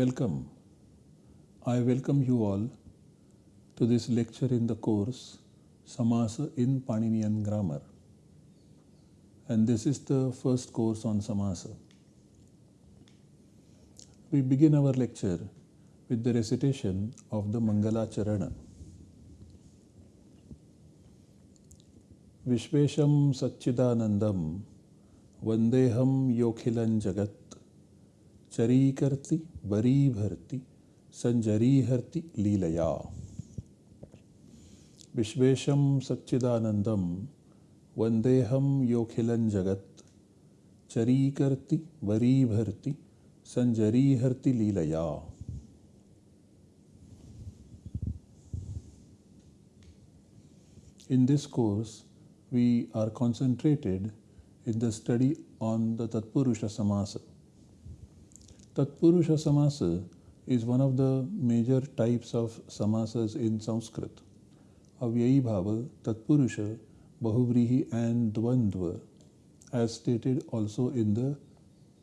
Welcome. I welcome you all to this lecture in the course Samasa in Paninian Grammar. And this is the first course on Samasa. We begin our lecture with the recitation of the Mangala Charana. विश्वेशं सच्चिदानन्दं वन्देऽहं योऽखिलं जगत् चरीकर्ति ಬರೀಭರ್ತಿ ಸಂಜರೀಹರ್ತಿ ಲೀಲೆಯ ವಿಶ್ವೇಶಂ ಸಚ್ಚಿದಾನಂದಂ ವಂದೇಹಂ ಯೋಖಿಲಂ ಜಗತ್ ಚರೀಕರ್ತಿ ಬರೀಭರ್ತಿ ಸಂಜರೀಹರ್ತಿ ಲೀಲೆಯ In this course, we are concentrated in the study on the Tatpurusha Samasa. Tatpurusha Samasa is one of the major types of samasas in Sanskrit. Avyayi Bhava, Tatpurusha, Bahuvrihi and Dvandva as stated also in the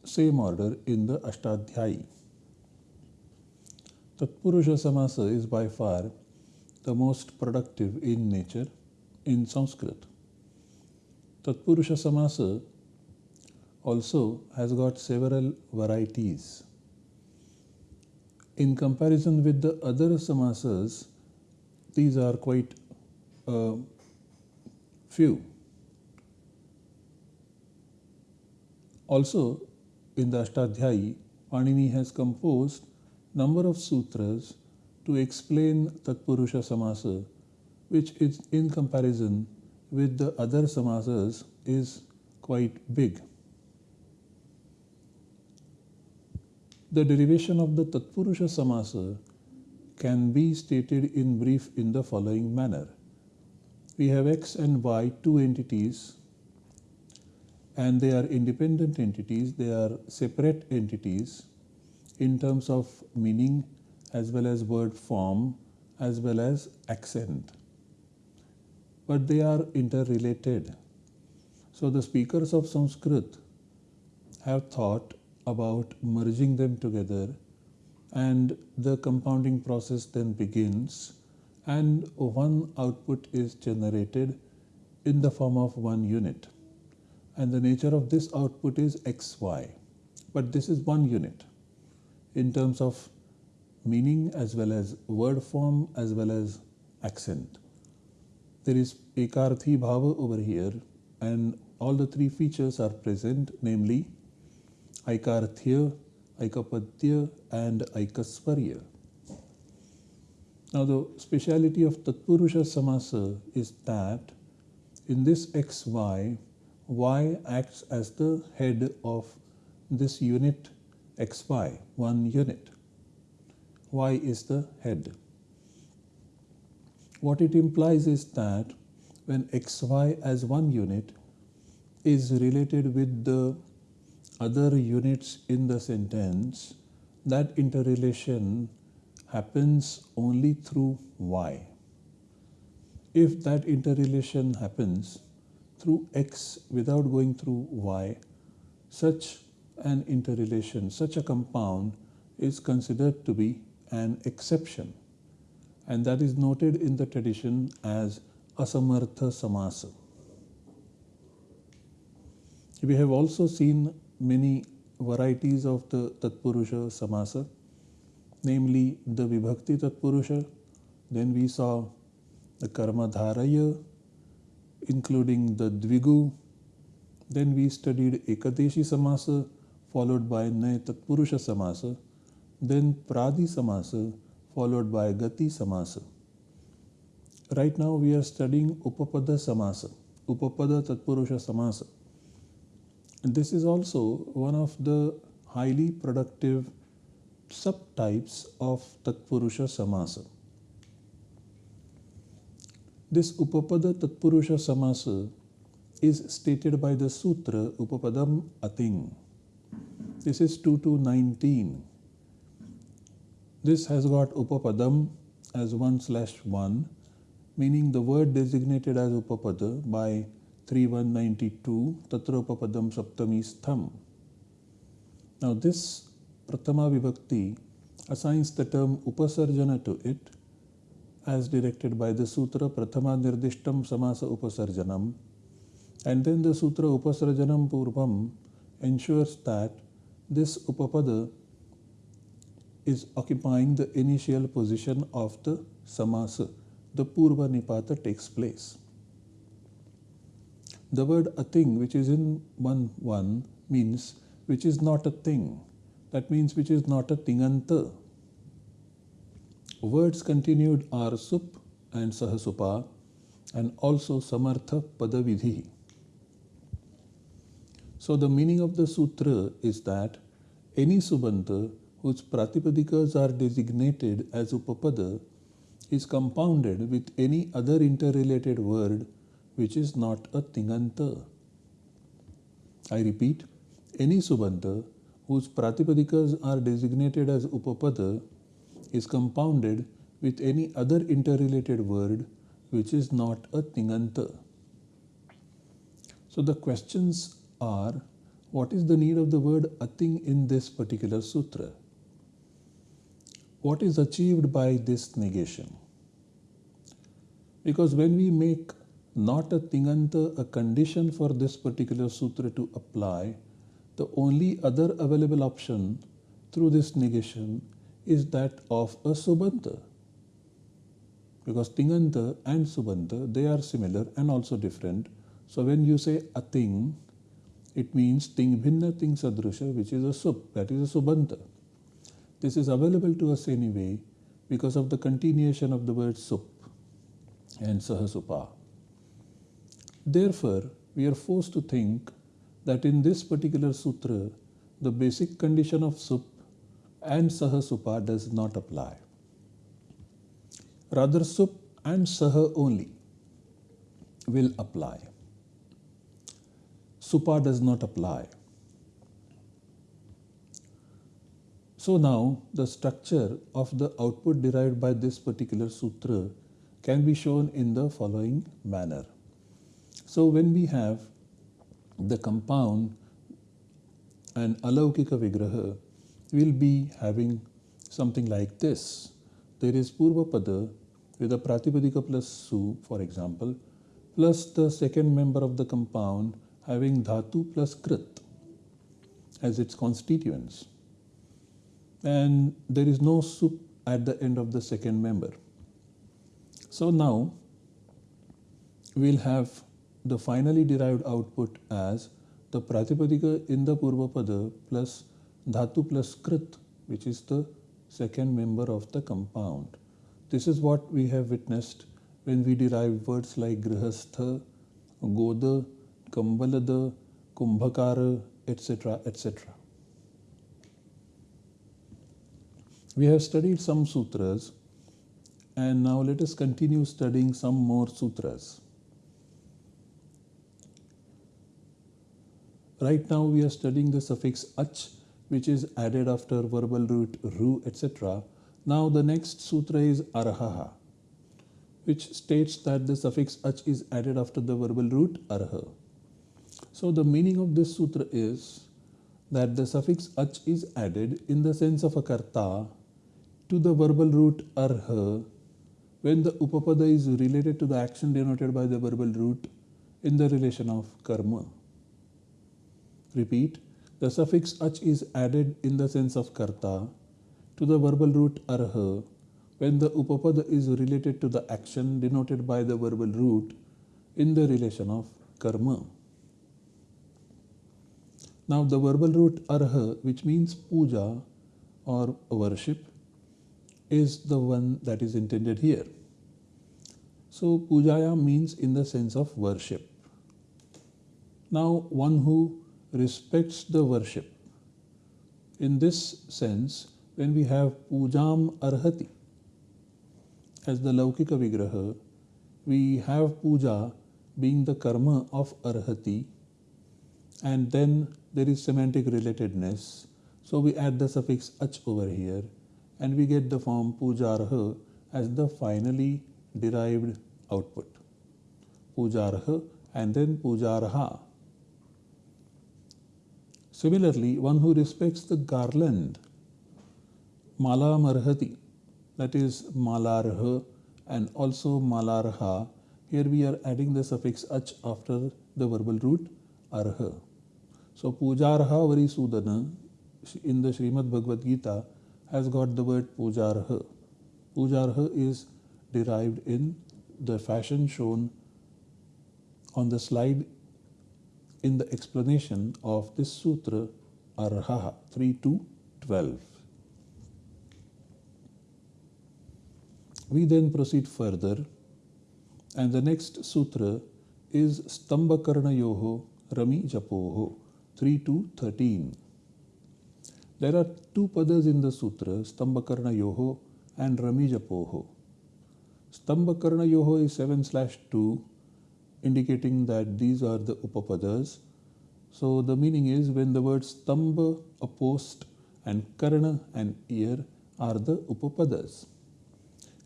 same order in the Ashtadhyayi. Tatpurusha Samasa is by far the most productive in nature in Sanskrit. Tatpurusha Samasa also has got several varieties. In comparison with the other samasas, these are quite uh, few. Also, in the Ashtadhyayi, Panini has composed number of sutras to explain Tatpurusha Samasa, which is in comparison with the other samasas is quite big. The derivation of the Tatpurusha Samasa can be stated in brief in the following manner. We have x and y, two entities, and they are independent entities, they are separate entities in terms of meaning as well as word form as well as accent but they are interrelated. So the speakers of Sanskrit have thought about merging them together and the compounding process then begins and one output is generated in the form of one unit. And the nature of this output is xy. But this is one unit in terms of meaning as well as word form as well as accent there is ekarthi bhava over here and all the three features are present namely aikarthya, aikapadya and aikasvarya. Now the speciality of Tatpurusha Samasa is that in this xy, y acts as the head of this unit xy, one unit. y is the head. What it implies is that when xy as one unit is related with the other units in the sentence, that interrelation happens only through y. If that interrelation happens through x without going through y, such an interrelation, such a compound is considered to be an exception and that is noted in the tradition as asamartha samasa. We have also seen many varieties of the Tatpurusha samasa, namely the Vibhakti Tatpurusha, then we saw the Karma Dharaya, including the Dvigu, then we studied Ekadeshi Samasa, followed by Nay Tatpurusha Samasa, then Pradi Samasa, followed by Gati Samasa. Right now we are studying Upapada Samasa, Upapada Tatpurusha Samasa. This is also one of the highly productive subtypes of Tatpurusha Samasa. This Upapada Tatpurusha Samasa is stated by the Sutra Upapadam Ating. This is 2 to 19. This has got upapadam as 1 slash 1, meaning the word designated as upapada by 3192 tatra upapadam saptami. Now this pratama vibhakti assigns the term upasarjana to it as directed by the sutra prathama nirdishtam samasa upasarjanam and then the sutra upasarjanam purvam ensures that this upapada is occupying the initial position of the samasa the purva nipata takes place the word ating which is in 1 1 means which is not a thing. That means which is not a tinganta. Words continued are sup and sahasupa and also samartha padavidhi. So the meaning of the sutra is that any subanta whose pratipadikas are designated as upapada is compounded with any other interrelated word which is not a tinganta. I repeat, any subanta whose pratipadikas are designated as upapada is compounded with any other interrelated word which is not a tinganta. So the questions are what is the need of the word ating in this particular sutra? What is achieved by this negation? Because when we make not a tinganta a condition for this particular sutra to apply, the only other available option through this negation is that of a subanta. Because tinganta and subanta, they are similar and also different. So when you say ating, it means ting bhinna ting sadrusha, which is a sub, that is a subanta. This is available to us anyway because of the continuation of the word sup and sahasupa. Therefore, we are forced to think that in this particular sutra, the basic condition of sup and saha supa does not apply. Rather, sup and saha only will apply. Supa does not apply. So now the structure of the output derived by this particular sutra can be shown in the following manner. So when we have the compound and alaukika vigraha, we'll be having something like this. There is purva Purvapada with a Pratipadika plus Su, for example, plus the second member of the compound having Dhatu plus Krit as its constituents. And there is no sup at the end of the second member. So now we'll have the finally derived output as the Pratipadika in the Purvapada plus Dhatu plus Krit, which is the second member of the compound. This is what we have witnessed when we derive words like Grihastha, Goda, Kambalada, Kumbhakara, etc. etc. We have studied some sutras and now let us continue studying some more sutras. Right now we are studying the suffix ach which is added after verbal root ru etc. Now the next sutra is arhaha which states that the suffix ach is added after the verbal root arha. So the meaning of this sutra is that the suffix ach is added in the sense of a karta to the verbal root arha when the upapada is related to the action denoted by the verbal root in the relation of karma. Repeat, the suffix ach is added in the sense of karta to the verbal root arha when the upapada is related to the action denoted by the verbal root in the relation of karma. Now the verbal root arha which means puja or worship is the one that is intended here. So pujaya means in the sense of worship. Now one who respects the worship. In this sense, when we have pujam arhati as the laukika vigraha, we have puja being the karma of arhati and then there is semantic relatedness. So we add the suffix ach over here and we get the form pujarha as the finally derived output. Pujarha and then pujarha Similarly, one who respects the garland Malamarhati, that is Malarha and also Malarha. Here we are adding the suffix ach after the verbal root arha. So Pujarha Varisudana in the Srimad Bhagavad Gita has got the word Pujarha. Pujarha is derived in the fashion shown on the slide in the explanation of this sutra Arha 3 to 12. We then proceed further, and the next sutra is Stambhakarna Yoho Rami Japoho 3 to 13. There are two padas in the sutra, Stambhakarna Yoho and Rami Japoho. Stambhakarna Yoho is 7 slash 2, indicating that these are the Upapadas. So the meaning is when the words Stambha, a post, and karana, an ear, are the Upapadas.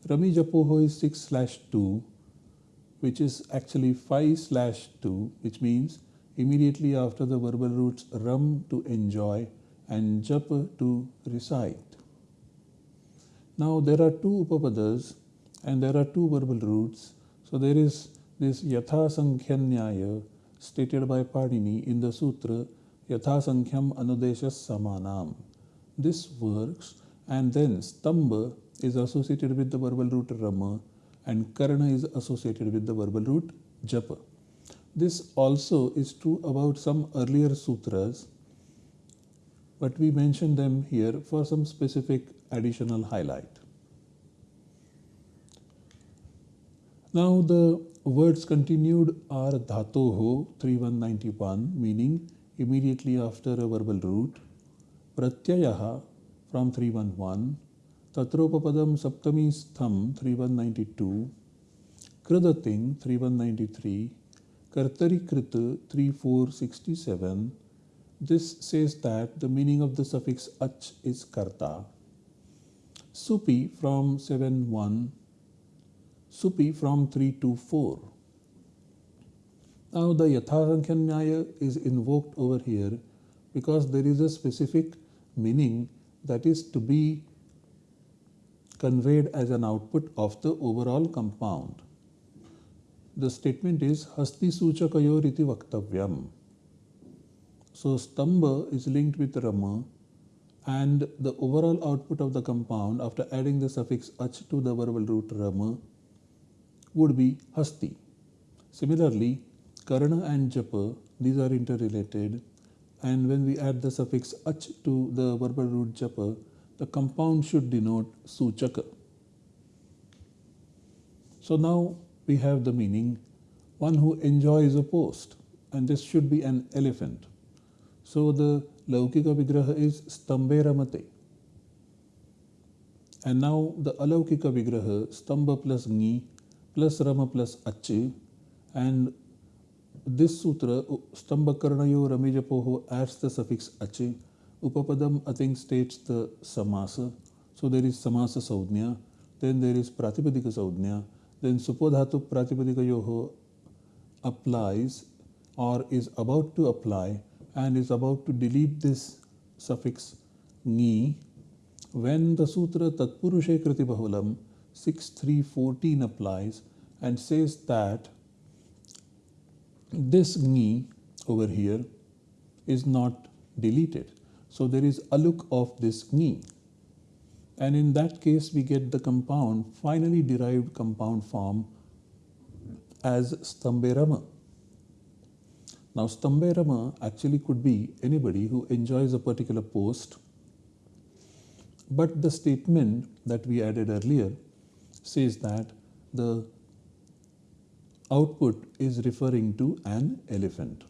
Rami Japoho is 6 slash 2, which is actually 5 slash 2, which means immediately after the verbal roots ram to enjoy and japa to recite. Now there are two upapadas and there are two verbal roots. So there is this Yatha Sankhya stated by Panini in the sutra Yatha Sankhyam Anudeshas Samanam. This works and then Stamba is associated with the verbal root Rama and Karna is associated with the verbal root Japa. This also is true about some earlier sutras, but we mention them here for some specific additional highlight. Now the words continued are dhatoho 3191 meaning immediately after a verbal root, pratyayaha from 311, tatropapadam saptami stham 3192, kridating 3193, kartarikrita 3467. This says that the meaning of the suffix ach is karta. Supi from 71 Supi from 3 to 4. Now the Yathasankhya is invoked over here because there is a specific meaning that is to be conveyed as an output of the overall compound. The statement is Hasti Suchakayor iti Vaktavyam. So Stamba is linked with Rama and the overall output of the compound after adding the suffix ach to the verbal root Rama would be Hasti. Similarly, Karna and Japa, these are interrelated and when we add the suffix ach to the verbal root Japa, the compound should denote Suchaka. So now we have the meaning one who enjoys a post and this should be an elephant. So the Laukika Vigraha is Stambe Ramate. And now the Alaukika Vigraha, Stamba plus Ni plus Rama plus Achi and this sutra Stambhakarnayo Ramijapoho adds the suffix Achi. Upapadam Ating states the Samasa. So there is Samasa Saudhnya, then there is Pratipadika Saudhnya, then Supodhatu Pratipadika Yoho applies or is about to apply and is about to delete this suffix ni when the sutra Tatpurushe Kriti Bahulam 6314 applies and says that this ni over here is not deleted. So there is aluk of this ni. And in that case, we get the compound, finally derived compound form as Stamberama. Now, Stamberama actually could be anybody who enjoys a particular post, but the statement that we added earlier says that the output is referring to an elephant.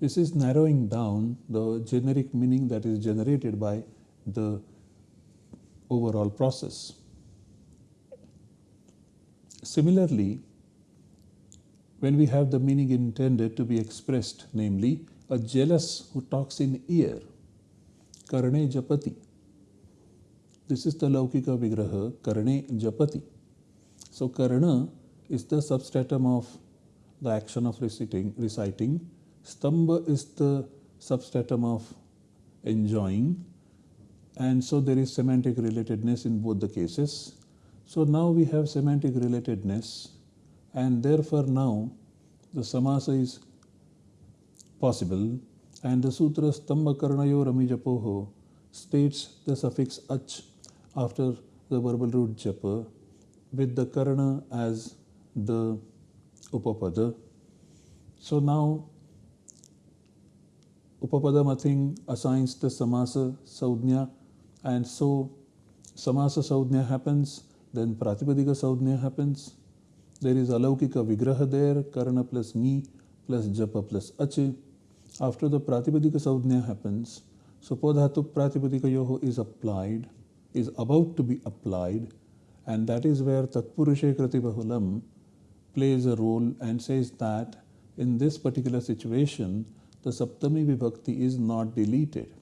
This is narrowing down the generic meaning that is generated by the overall process. Similarly, when we have the meaning intended to be expressed, namely a jealous who talks in ear, Karne Japati, this is the Laukika Vigraha, Karne Japati. So Karna is the substratum of the action of reciting. reciting. Stamba is the substratum of enjoying and so there is semantic relatedness in both the cases. So now we have semantic relatedness and therefore now the samasa is possible and the sutra Stamba Karnayo Ramijapoho states the suffix ach after the verbal root japa with the karana as the upapada. So now Upapadamathing assigns the samasa saudhnya and so samasa saudhnya happens, then pratipadika saudhnya happens. There is alaukika vigraha there, karana plus ni plus japa plus ache. After the pratipadika saudhnya happens, so podhatu pratipadika yoho is applied, is about to be applied, and that is where tatpurushe kritibahulam plays a role and says that in this particular situation, the Saptami Vibhakti is not deleted.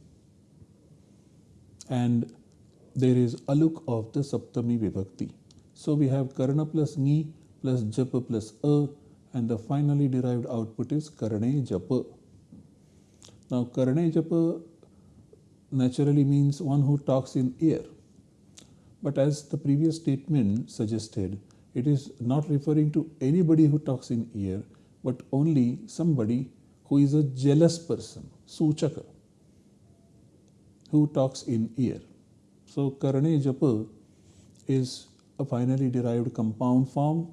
And there is aluk of the Saptami Vibhakti. So we have Karna plus Ni plus Japa plus A and the finally derived output is Karne Japa. Now Karne Japa naturally means one who talks in ear. But as the previous statement suggested, it is not referring to anybody who talks in ear, but only somebody who is a jealous person, suchaka, who talks in ear. So Karane Japa is a finally derived compound form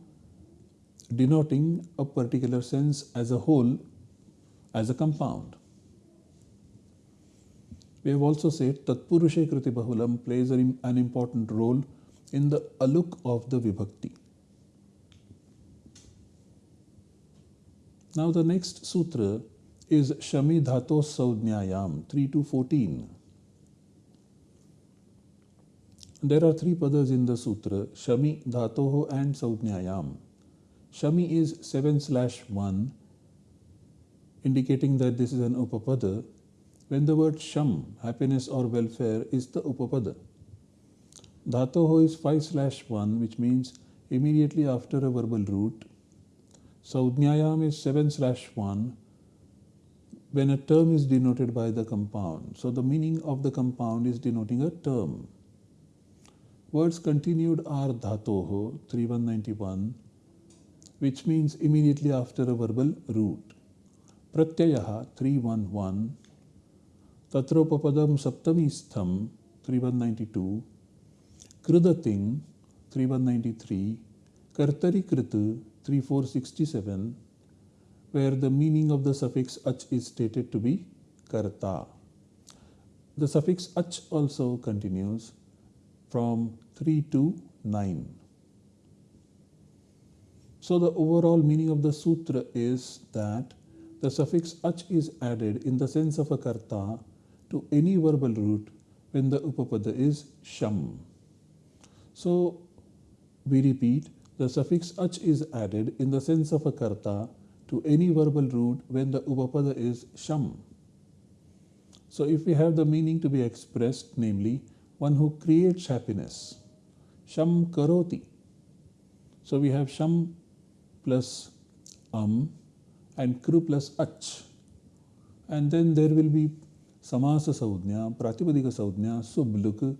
denoting a particular sense as a whole as a compound. We have also said Tatpurushe Kriti Bahulam plays an important role in the aluk of the Vibhakti. Now the next sutra is Shami Dhato Saudnyayam 3 to 14. There are three padas in the sutra Shami, Dhatoho, and Saudnyayam. Shami is 7 slash 1, indicating that this is an upapada. When the word Sham, happiness or welfare, is the upapada. Dhatoho is 5 slash 1, which means immediately after a verbal root Saudnyayam is 7 slash 1 when a term is denoted by the compound. So the meaning of the compound is denoting a term. Words continued are dhatoho 3191 which means immediately after a verbal root. Pratyayaha 311 Tatropapadam Saptamistham 3192 Kridating 3193 Kartari Kritu 3467 where the meaning of the suffix ach is stated to be karta. The suffix ach also continues from 3 to 9. So the overall meaning of the sutra is that the suffix ach is added in the sense of a karta to any verbal root when the upapada is sham. So we repeat the suffix ach is added in the sense of a karta to any verbal root when the upapada is sham. So if we have the meaning to be expressed, namely one who creates happiness, sham karoti. So we have sham plus am and kru plus ach. And then there will be samasa saudhnya, pratipadika saudhnya, subluk,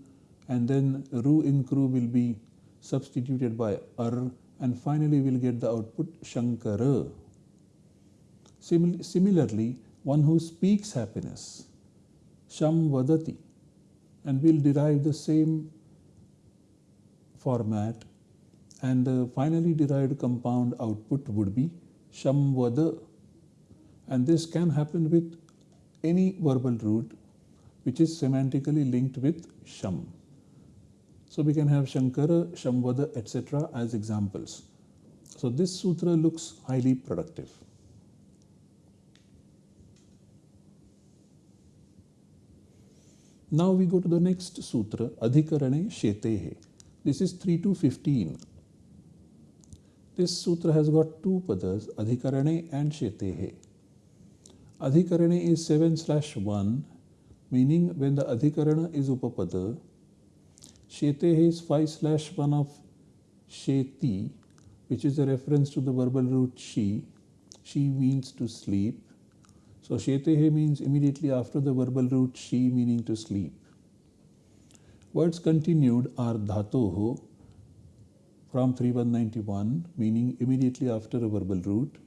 and then ru in kru will be substituted by ar and finally we'll get the output shankara. Simil similarly, one who speaks happiness, sham vadati, and we'll derive the same format and the finally derived compound output would be shamvada and this can happen with any verbal root which is semantically linked with sham. So we can have Shankara, Shamvada, etc. as examples. So this sutra looks highly productive. Now we go to the next sutra, Adhikarane Shetehe. This is 3 to 15. This sutra has got two padas, Adhikarane and Shetehe. Adhikarane is 7 slash 1, meaning when the Adhikarana is Upapada, Shete is 5 slash 1 of Sheti, which is a reference to the verbal root she. She means to sleep. So Shetehe means immediately after the verbal root she meaning to sleep. Words continued are dhatoho from 3191, meaning immediately after a verbal root,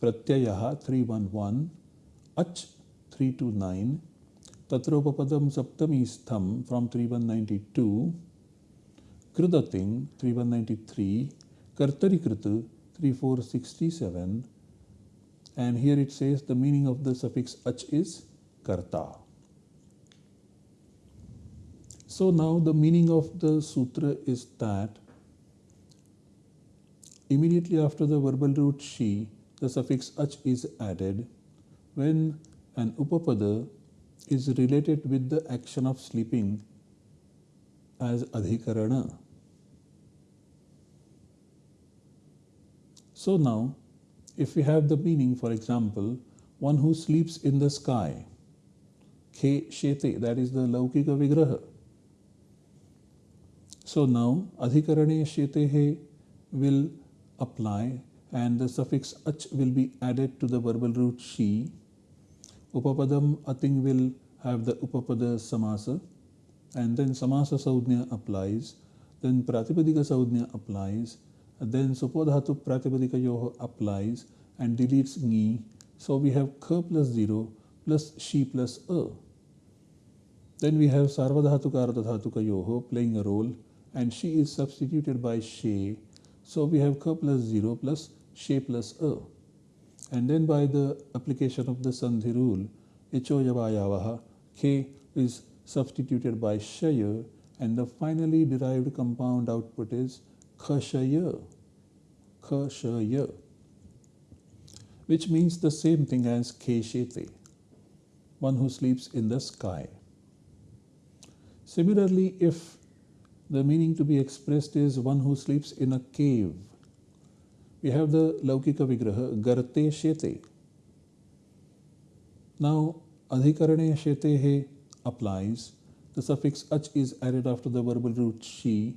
pratyayaha 311, ach 329, tatropapadam saptami stham from 3192, kridating 3193, kartarikritu 3467, and here it says the meaning of the suffix ach is karta. So now the meaning of the sutra is that immediately after the verbal root she, the suffix ach is added when an upapada is related with the action of sleeping as adhikarana. So now, if we have the meaning, for example, one who sleeps in the sky, khe shete, that is the laukika vigraha. So now adhikarane shetehe will apply and the suffix ach will be added to the verbal root she. Upapadam ating will have the upapada samasa and then samasa saudhnya applies. Then pratipadika saudhnya applies. Then supodhatu pratipadika Yoho applies and deletes ni. So we have k plus 0 plus she plus a. Then we have sarvadhatuka yoho playing a role and she is substituted by she. So we have k plus 0 plus she plus a. And then by the application of the sandhi rule, echo yavayavaha, k is substituted by shaya and the finally derived compound output is khashaya, khashaya, which means the same thing as keshete, one who sleeps in the sky. Similarly, if the meaning to be expressed is one who sleeps in a cave. We have the Laukika Vigraha, Garte Shete. Now, Adhikarane Shetehe applies. The suffix ach is added after the verbal root she.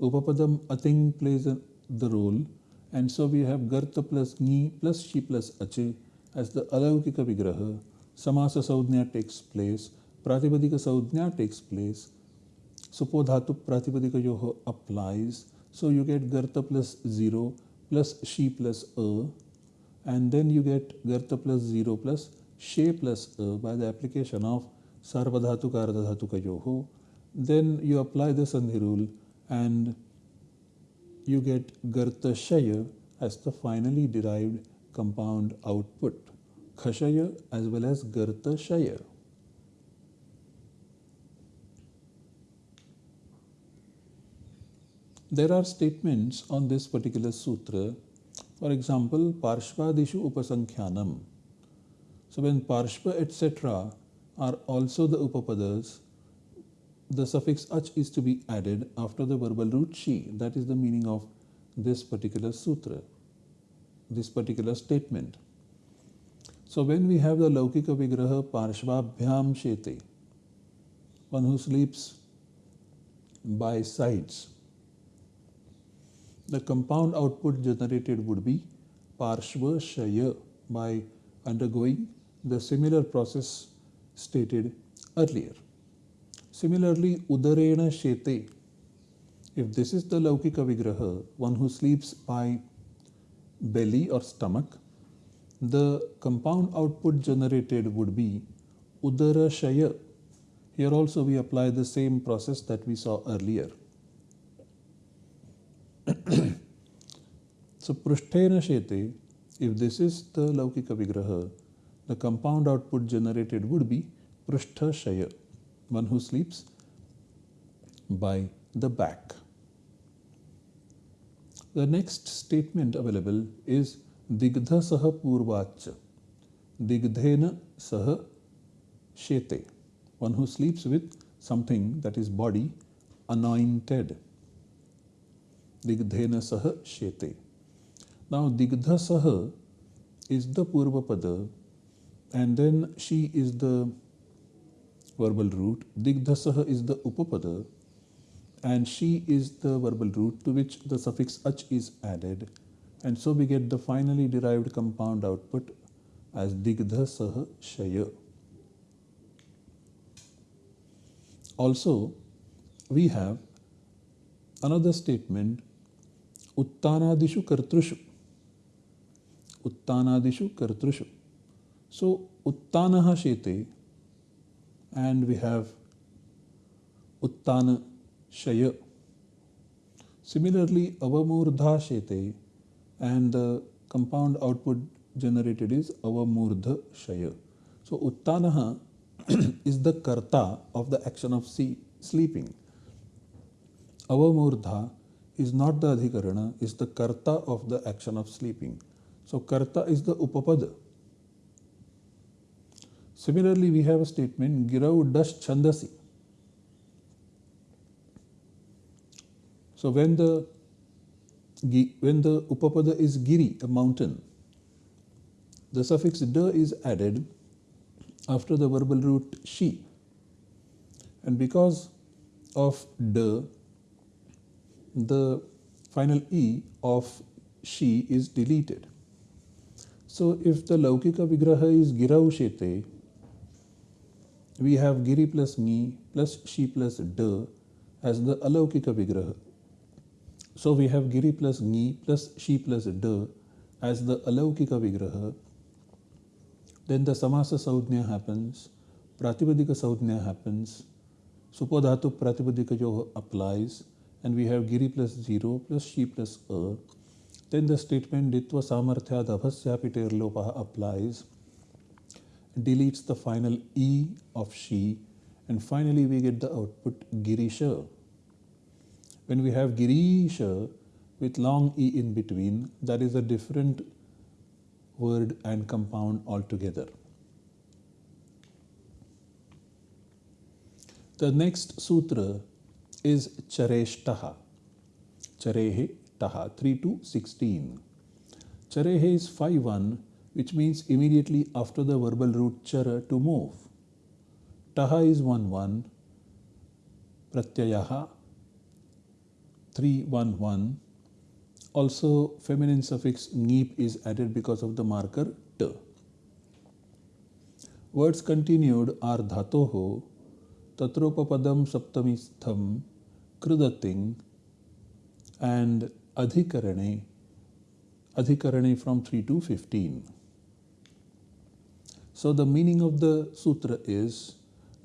Upapadam ating plays the role. And so we have Garta plus Ni plus Shi plus Ache as the Alaukika Vigraha. Samasa Saudhnya takes place. Pratipadika Saudhnya takes place. Supo dhatu pratipadikayoho applies. So you get garta plus 0 plus she plus a and then you get garta plus 0 plus she plus a by the application of sarvadhatuka ardhatukayoho. Then you apply the sandhi rule and you get garta shaya as the finally derived compound output. Khashaya as well as garta shaya. There are statements on this particular sutra. For example, Parshvadishu Upasankhyanam. So when Parshva etc. are also the Upapadas, the suffix ach is to be added after the verbal root she. That is the meaning of this particular sutra, this particular statement. So when we have the Laukika Vigraha Parshvabhyam Shete, one who sleeps by sides, the compound output generated would be Parshva Shaya by undergoing the similar process stated earlier. Similarly, Udarena Shete, if this is the Laukika Vigraha, one who sleeps by belly or stomach, the compound output generated would be Udara Shaya. Here also we apply the same process that we saw earlier. so Prushtena Shete, if this is the Laukika Vigraha, the compound output generated would be Prushtha Shaya, one who sleeps by the back. The next statement available is Digdha Saha Purvacha. Digdhena Saha Shete, one who sleeps with something that is body anointed. Digdhena Saha Shete. Now, Digdha Saha is the Purva Pada and then she is the verbal root. Digdha Saha is the Upapada and she is the verbal root to which the suffix ach is added and so we get the finally derived compound output as Digdha Shaya. Also, we have another statement uttanadishu kartrushu uttanadishu kartrushu so uttanaha shete and we have uttana shaya similarly avamurdha shete and the compound output generated is avamurdha shaya so uttanaha is the karta of the action of sleeping Avamurdha is not the adhikarana, is the karta of the action of sleeping. So karta is the upapada. Similarly, we have a statement Girau dash chandasi. So when the when the upapada is giri, a mountain, the suffix da is added after the verbal root she. And because of da, the final E of she is deleted. So if the Laukika Vigraha is Giraushete, we have Giri plus Ni plus She plus Da as the Alaukika Vigraha. So we have Giri plus Ni plus She plus Da as the Alaukika Vigraha. Then the Samasa Saudhnya happens, Pratipadika Saudhnya happens, Supodhatu Pratipadika Jo applies, and we have giri plus 0 plus she plus a. Then the statement ditva samarthya dhabhasyapiter lopaha applies, deletes the final e of she, and finally we get the output girisha. When we have girisha with long e in between, that is a different word and compound altogether. The next sutra is Chareshtaha. Charehe Taha 3 to 16. Charehe is 5 1, which means immediately after the verbal root chara to move. Taha is 1 1. Pratyayaha 3 1 1. Also, feminine suffix neep is added because of the marker t. Words continued are dhatoho, tatropapadam saptamistham, Kridating and Adhikarane, Adhikarane from 3 to 15. So the meaning of the sutra is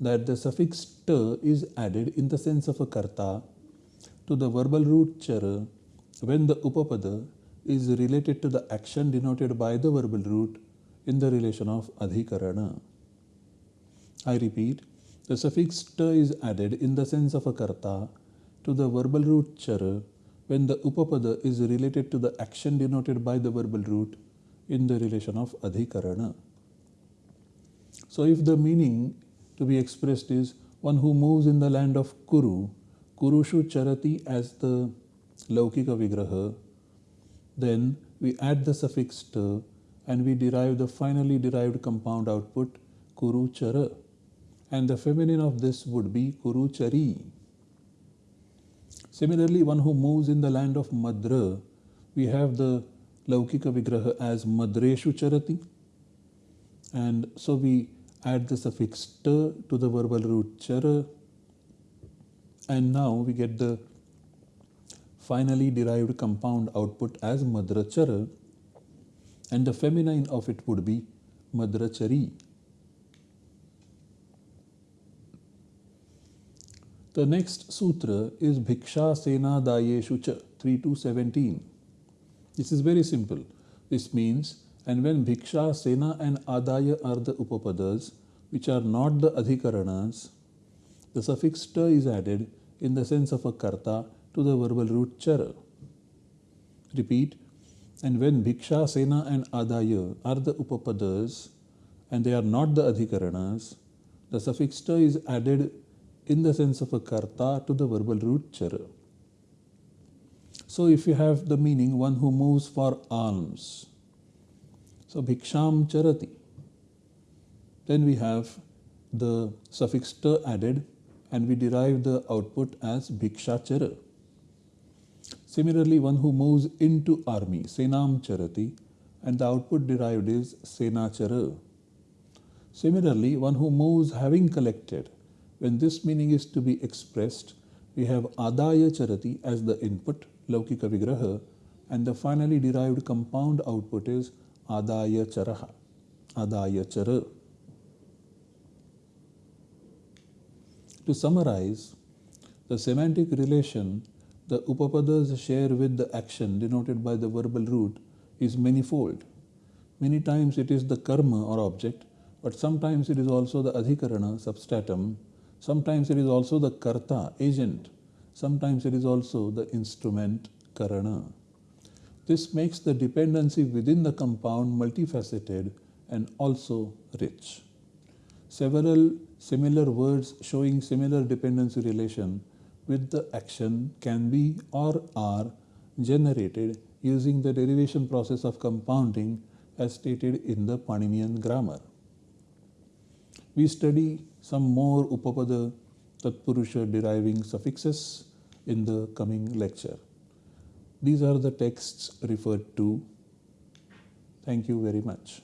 that the suffix ta is added in the sense of a karta to the verbal root chara when the upapada is related to the action denoted by the verbal root in the relation of adhikarana. I repeat, the suffix ta is added in the sense of a karta to the verbal root chara when the upapada is related to the action denoted by the verbal root in the relation of adhikarana. So if the meaning to be expressed is one who moves in the land of Kuru, Kurushu Charati as the Laukika Vigraha, then we add the suffix ta and we derive the finally derived compound output Kuru Chara. And the feminine of this would be Kuru Chari. Similarly, one who moves in the land of Madra, we have the Laukika Vigraha as Madreshu Charati. And so we add the suffix ta to the verbal root chara. And now we get the finally derived compound output as Madra Chara. And the feminine of it would be Madrachari. The next sutra is Bhiksha Sena Dayeshu Cha 3 to 17. This is very simple. This means, and when Bhiksha, Sena, and Adaya are the Upapadas, which are not the Adhikaranas, the suffix ta is added in the sense of a karta to the verbal root chara. Repeat, and when Bhiksha, Sena, and Adaya are the Upapadas, and they are not the Adhikaranas, the suffix ta is added in the sense of a karta to the verbal root chara. So if you have the meaning one who moves for alms, so bhiksham charati, then we have the suffix ta added and we derive the output as bhiksha chara. Similarly, one who moves into army, senam charati, and the output derived is senachara. Similarly, one who moves having collected, when this meaning is to be expressed, we have Adaya Charati as the input, Laukika Vigraha, and the finally derived compound output is Adaya Charaha, Adaya Chara. To summarize, the semantic relation the upapadas share with the action denoted by the verbal root is manifold. Many times it is the karma or object, but sometimes it is also the adhikarana, substratum, sometimes it is also the karta, agent, sometimes it is also the instrument, karana. This makes the dependency within the compound multifaceted and also rich. Several similar words showing similar dependency relation with the action can be or are generated using the derivation process of compounding as stated in the Paninian grammar. We study some more Upapada Tatpurusha deriving suffixes in the coming lecture. These are the texts referred to. Thank you very much.